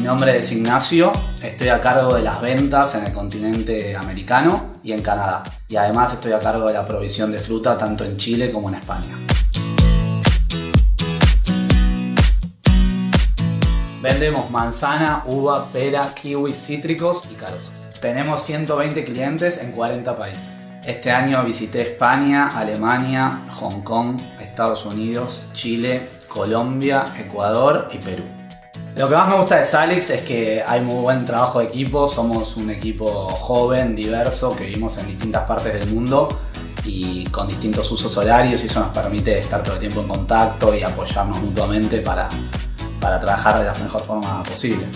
Mi nombre es Ignacio, estoy a cargo de las ventas en el continente americano y en Canadá. Y además estoy a cargo de la provisión de fruta tanto en Chile como en España. Vendemos manzana, uva, pera, kiwi, cítricos y carozos. Tenemos 120 clientes en 40 países. Este año visité España, Alemania, Hong Kong, Estados Unidos, Chile, Colombia, Ecuador y Perú. Lo que más me gusta de Salix es que hay muy buen trabajo de equipo, somos un equipo joven, diverso, que vivimos en distintas partes del mundo y con distintos usos horarios y eso nos permite estar todo el tiempo en contacto y apoyarnos mutuamente para, para trabajar de la mejor forma posible.